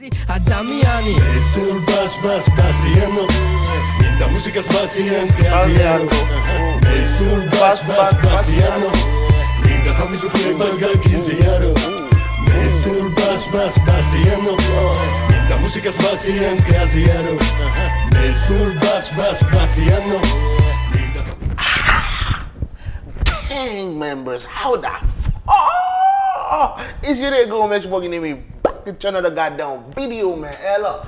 Adamiani Resul baş baş basiyano Linda música spasiyanska yaziyano Resul baş baş basiyano Linda tamizu playbaga giziyano Resul baş baş basiyano Linda música es spasiyanska yaziyano Resul baş baş basiyano Gang members, how the fuck oh, is you there going match walking in me? To channel the goddamn video, man? Ella,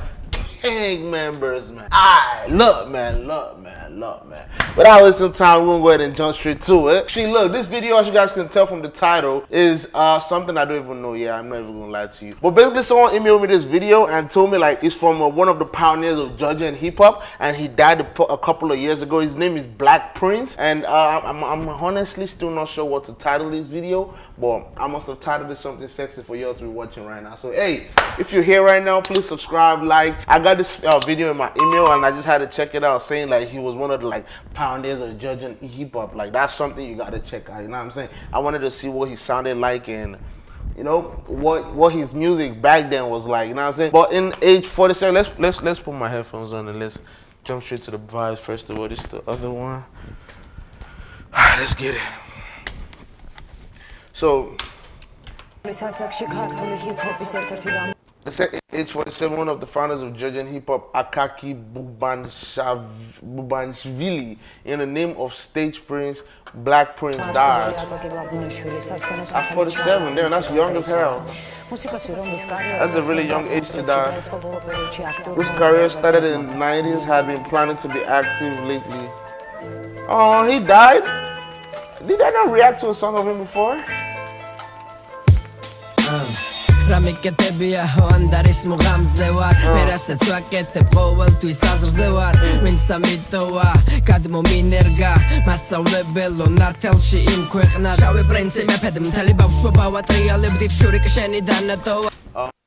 gang members, man. I look, man, look, man, man. Without some time, gonna go ahead and jump straight to it. See, look, this video, as you guys can tell from the title, is uh, something I don't even know. Yeah, I'm not even gonna lie to you. But basically, someone emailed me this video and told me like it's from uh, one of the pioneers of Georgian hip hop, and he died a, a, couple of years ago. His name is Black Prince, and uh, I'm, I'm honestly still not sure what to title this video, but I must have titled it something sexy for y'all to be watching right now. So hey, if you're here right now, please subscribe, like. I got this uh, video in my email, and I just had to check it out, saying like he was one of the like pioneers of Georgian hip hop. Like that's something you gotta check out. You know what I'm saying? I wanted to see what he sounded like and you know what what his music back then was like. You know what I'm saying? But in age 47, let's let's let's put my headphones on and let's jump straight to the vibes. First of all, this is the other one. Alright, let's get it. So. H47, one of the founders of Georgian hip hop, Akaki Bubanishvili, in the name of Stage Prince, Black Prince, died. At 47, damn, that's young as hell. That's a really young age to die. Whose career started in the 90s, had been planning to be active lately. Oh, he died? Did I not react to a song of him before? Um. რამიკეტებია ანდარის მუღამზე ვარ. მე რასაც ვაკეთებ ყოველთვის აზრზე ვარ. ვინც და მიტოვა გადმომინერგა მასწავლებელო ნართელში იმ ქვეყნად შავი პრინცი მეფედ მთელი ბავშვობა ვატრიალებდით შურიკ შენი დანატოვა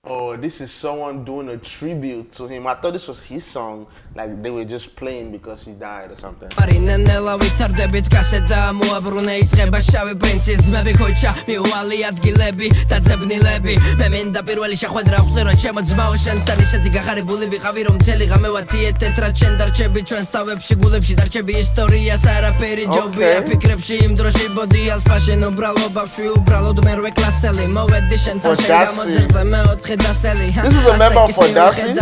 Oh, this is someone doing a tribute to him. I thought this was his song, like they were just playing because he died or something. მარინენელა ვითარდებით კასეტა მოაბრუნე იწება შავი პრინცის ძმები ხოჭა მიუვალი ადგილები და ძებნილები მე მინდა პირველი შეხვედრა ხზე რომ ჩემო ძმაო შენთან ისეთი გახარებული ვიყავი რომ მთელი ღამე ვათიეთეთ რა ჩვენ დარჩები ჩვენს თავებში გულებში დარჩები ისტორიას არაფერი ჯობია ფიქრებში იმ დროში ბოდი ალფაშენ უბრალო ბავშვი უბრალოდ მერვე კლასელი მოვედი შენთან შენ გამოძერწე მეოთხე დასელი This is a member for Darcy.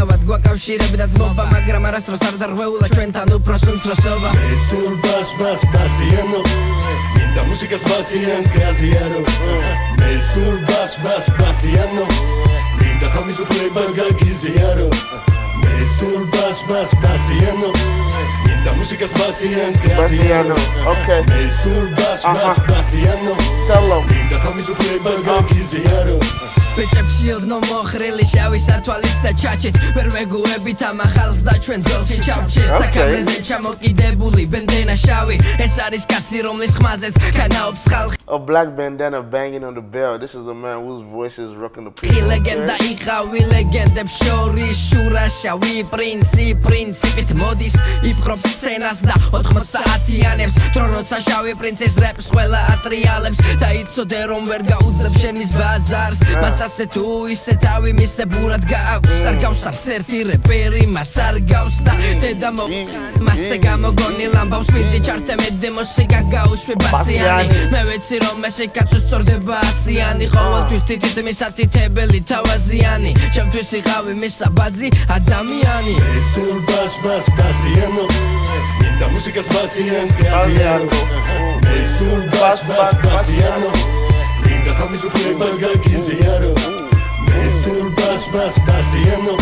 Basiano Okay. Mesur bas Tell them ბიჭებში ოდნო მოხრილი შავი სათვალით და ჩაჩით ვერ ვეგუებით ამ ახალს და ჩვენ ძელში ჩავჩით საკამრეზე ჩამოკიდებული ბენდენა შავი. ეს არის კაცი რომლის ხმაზეც განაობს ხალხი. A black bandana banging on the bell. This is a man whose voice is rocking the people. ლეგენდა იყავი ლეგენდებს შორის შურა შავი პრინცი პრინციპით მოდის იფხრობს სცენას და 90-იანებს დრო როცა შავი პრინცის რეპს ყველა ატრიალებს. და იცოდე რომ ვერ გაუძლებს შენის ბაზარს. მას ასე თუ ისე თავი მისებურად გააქვს. არ გავს არც ერთი რეპერი მას არ გავს და დედა მოხან მასე გამოგონილ ამბავს მიდი ჩარტე მე დემოსიკა გაუშვე ბასიანი. მე ვეცი რომ ესე კაცო სწორდება ასიანი. ყოველთვის თითით მისათითებელი თავაზიანი. ჩემთვის იყავი მისაბაძი ადამიანი. სულ ბას ბას ბასიანო chicas vacías que hacían algo. Del vas, vaciando Linda con mi suprema que quisieron Del sur vas, vaciando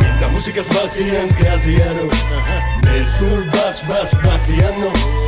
Linda músicas vacías que hacían Del sur vas, vaciando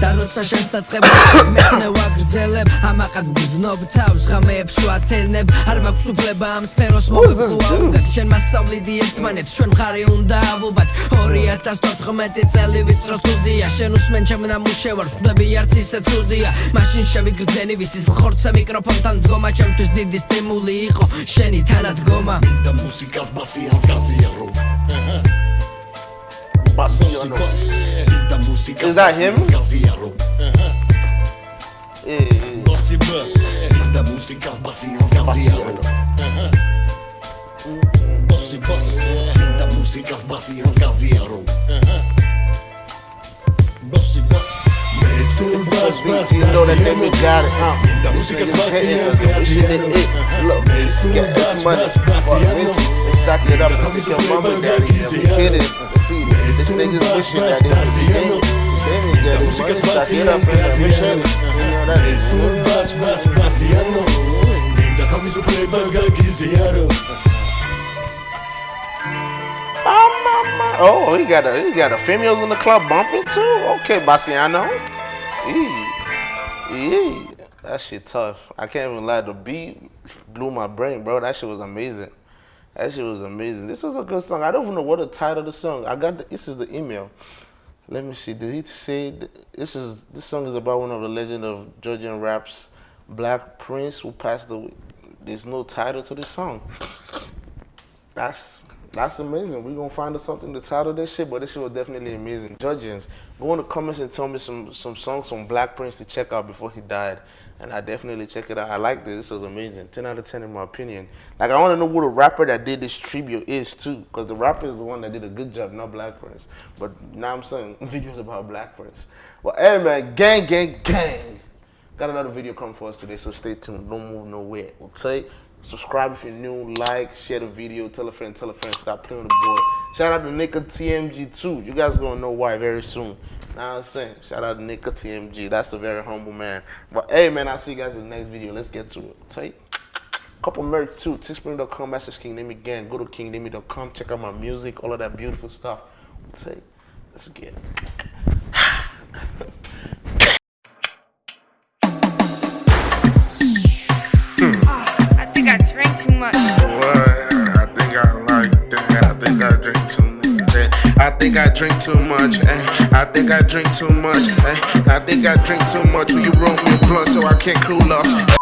და როცა შენს დაწყებას მეცნე ვაგრძელებ ამაყად გძნობ თავს ღამეებს ვათენებ. არ მაქვს უფლება ამ სფეროს მოვიყვაუდეთ შენ მასწავლიდი ერთმანეთს ჩვენ მხარი უნდა ავუბათ 2014 წელი ვიწრო სტუდია. შენ უსმენ ჩემ ნამუშევარს ხვდები არც ისე ცუდია. მაშინ შევიგრძენი ვისის ხორცე მიკროფონთან დგომა ჩემთვის დიდი სტიმული იყო შენი თანადგომა. და მუსიკას ბასიანს გაზიარო Is that him? That. See, this nigga's wishing that they could be Damien. See, Damien got his money, stack it up and wish it. You know that is. Mesul bas bas gasearon. Linda camisa preta, ah, gasearon. Oh, he got a he got a females in the club bumping too. Okay, Bassiano. Eee. Eee. That shit tough. I can't even lie. The beat blew my brain, bro. That shit was amazing. That shit was amazing. This was a good song. I don't even know what the title of the song. I got the, this is the email. Let me see. Did he say this is this song is about one of the legend of Georgian raps, Black Prince, who passed away. There's no title to this song. That's that's amazing. We're gonna find us something to title this shit, but this shit was definitely amazing. Judges, go in the comments and tell me some some songs from Black Prince to check out before he died. And I definitely check it out. I like this. This was amazing. 10 out of 10 in my opinion. Like I wanna know who the rapper that did this tribute is too. Because the rapper is the one that did a good job, not Black Prince. But now I'm saying videos about Black Prince. But hey man, gang, gang, gang. Got another video coming for us today, so stay tuned. Don't move nowhere. Okay? Subscribe if you're new, like, share the video, tell a friend, tell a friend, stop playing with the boy. Shout out to Nika TMG too. You guys gonna know why very soon. Now I'm saying, shout out to Nika TMG. That's a very humble man. But hey man, I'll see you guys in the next video. Let's get to it. Okay? Couple merch too. Teespring.com slash King Nemi again. Go to kingnemi.com, check out my music, all of that beautiful stuff. Okay? Let's get it. drink too much. eh. I think I drink too much. eh. I think I drink too much. Will you roll me a blunt so I can't cool off?